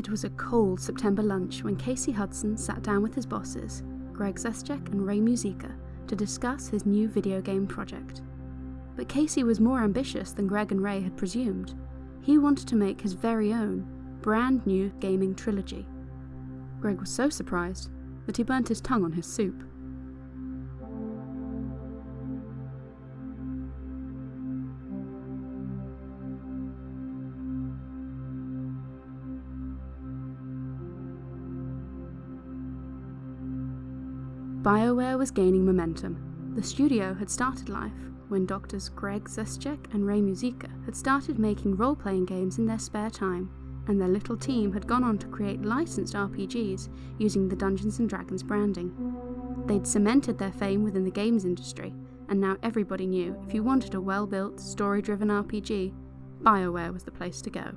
It was a cold September lunch when Casey Hudson sat down with his bosses, Greg Zeschuk and Ray Muzyka, to discuss his new video game project. But Casey was more ambitious than Greg and Ray had presumed. He wanted to make his very own, brand new gaming trilogy. Greg was so surprised that he burnt his tongue on his soup. BioWare was gaining momentum. The studio had started life when doctors Greg Zeschuk and Ray Muzyka had started making role-playing games in their spare time, and their little team had gone on to create licensed RPGs using the Dungeons & Dragons branding. They'd cemented their fame within the games industry, and now everybody knew if you wanted a well-built, story-driven RPG, BioWare was the place to go.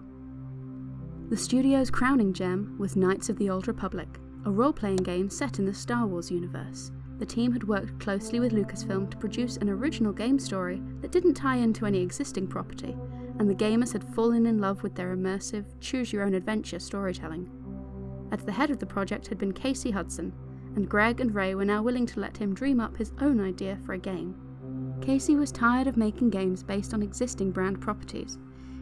The studio's crowning gem was Knights of the Old Republic, a role-playing game set in the Star Wars universe. The team had worked closely with Lucasfilm to produce an original game story that didn't tie into any existing property, and the gamers had fallen in love with their immersive, choose-your-own-adventure storytelling. At the head of the project had been Casey Hudson, and Greg and Ray were now willing to let him dream up his own idea for a game. Casey was tired of making games based on existing brand properties.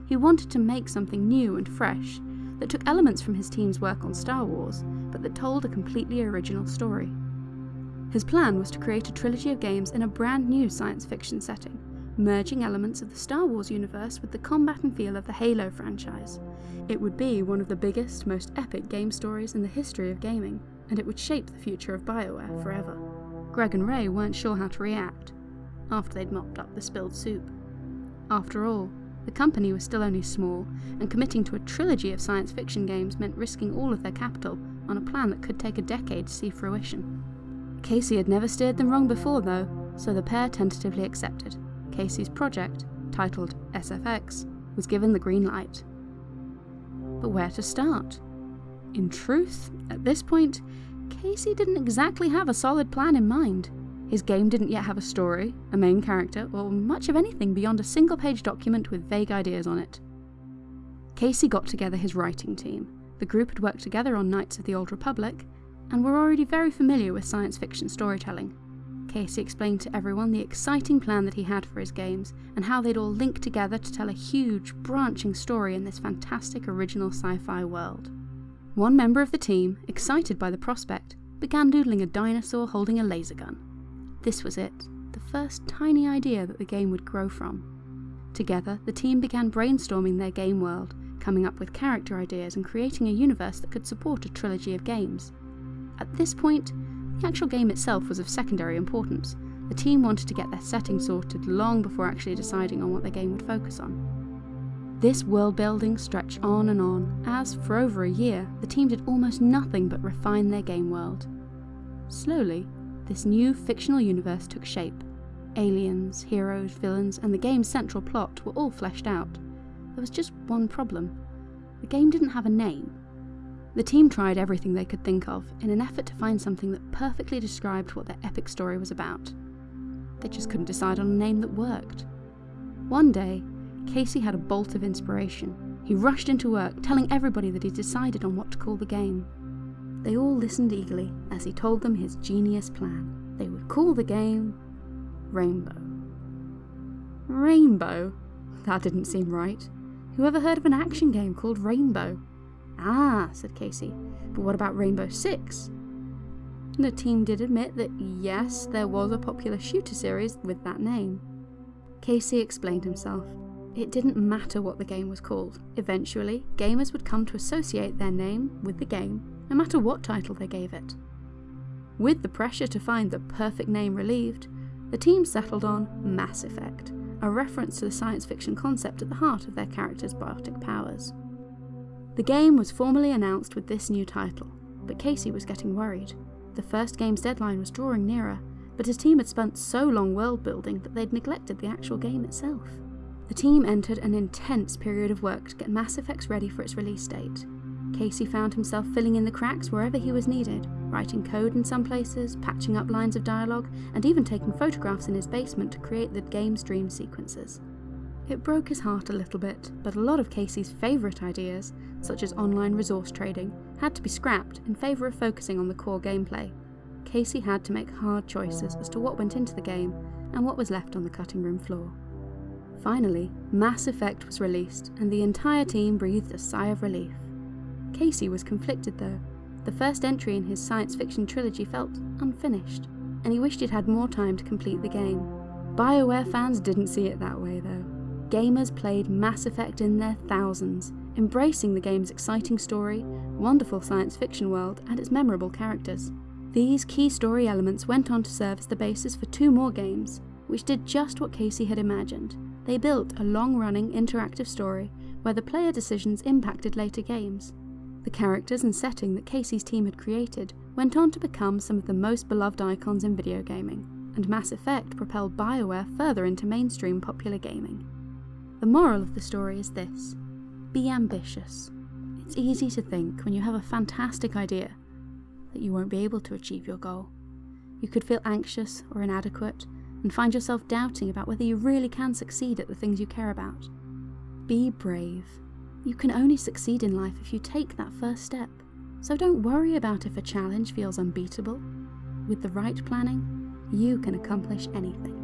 He wanted to make something new and fresh, that took elements from his team's work on Star Wars, but that told a completely original story. His plan was to create a trilogy of games in a brand new science fiction setting, merging elements of the Star Wars universe with the combat and feel of the Halo franchise. It would be one of the biggest, most epic game stories in the history of gaming, and it would shape the future of BioWare forever. Greg and Ray weren't sure how to react, after they'd mopped up the spilled soup. After all, the company was still only small, and committing to a trilogy of science fiction games meant risking all of their capital on a plan that could take a decade to see fruition. Casey had never steered them wrong before, though, so the pair tentatively accepted. Casey's project, titled SFX, was given the green light. But where to start? In truth, at this point, Casey didn't exactly have a solid plan in mind. His game didn't yet have a story, a main character, or much of anything beyond a single page document with vague ideas on it. Casey got together his writing team. The group had worked together on Knights of the Old Republic, and were already very familiar with science fiction storytelling. Casey explained to everyone the exciting plan that he had for his games, and how they'd all link together to tell a huge, branching story in this fantastic original sci-fi world. One member of the team, excited by the prospect, began doodling a dinosaur holding a laser gun. This was it, the first tiny idea that the game would grow from. Together, the team began brainstorming their game world, coming up with character ideas and creating a universe that could support a trilogy of games. At this point, the actual game itself was of secondary importance. The team wanted to get their setting sorted long before actually deciding on what their game would focus on. This world building stretched on and on, as, for over a year, the team did almost nothing but refine their game world. Slowly, this new fictional universe took shape. Aliens, heroes, villains, and the game's central plot were all fleshed out. There was just one problem. The game didn't have a name. The team tried everything they could think of in an effort to find something that perfectly described what their epic story was about. They just couldn't decide on a name that worked. One day, Casey had a bolt of inspiration. He rushed into work, telling everybody that he decided on what to call the game. They all listened eagerly as he told them his genius plan. They would call the game Rainbow. Rainbow? That didn't seem right. Who ever heard of an action game called Rainbow? Ah, said Casey, but what about Rainbow Six? The team did admit that yes, there was a popular shooter series with that name. Casey explained himself. It didn't matter what the game was called. Eventually, gamers would come to associate their name with the game no matter what title they gave it. With the pressure to find the perfect name relieved, the team settled on Mass Effect, a reference to the science fiction concept at the heart of their characters' biotic powers. The game was formally announced with this new title, but Casey was getting worried. The first game's deadline was drawing nearer, but his team had spent so long world building that they'd neglected the actual game itself. The team entered an intense period of work to get Mass Effect ready for its release date, Casey found himself filling in the cracks wherever he was needed, writing code in some places, patching up lines of dialogue, and even taking photographs in his basement to create the game's dream sequences. It broke his heart a little bit, but a lot of Casey's favourite ideas, such as online resource trading, had to be scrapped in favour of focusing on the core gameplay. Casey had to make hard choices as to what went into the game and what was left on the cutting room floor. Finally, Mass Effect was released, and the entire team breathed a sigh of relief. Casey was conflicted though. The first entry in his science fiction trilogy felt unfinished, and he wished he'd had more time to complete the game. BioWare fans didn't see it that way though. Gamers played Mass Effect in their thousands, embracing the game's exciting story, wonderful science fiction world, and its memorable characters. These key story elements went on to serve as the basis for two more games, which did just what Casey had imagined. They built a long running interactive story where the player decisions impacted later games. The characters and setting that Casey's team had created went on to become some of the most beloved icons in video gaming, and Mass Effect propelled BioWare further into mainstream popular gaming. The moral of the story is this be ambitious. It's easy to think when you have a fantastic idea that you won't be able to achieve your goal. You could feel anxious or inadequate and find yourself doubting about whether you really can succeed at the things you care about. Be brave. You can only succeed in life if you take that first step. So don't worry about if a challenge feels unbeatable. With the right planning, you can accomplish anything.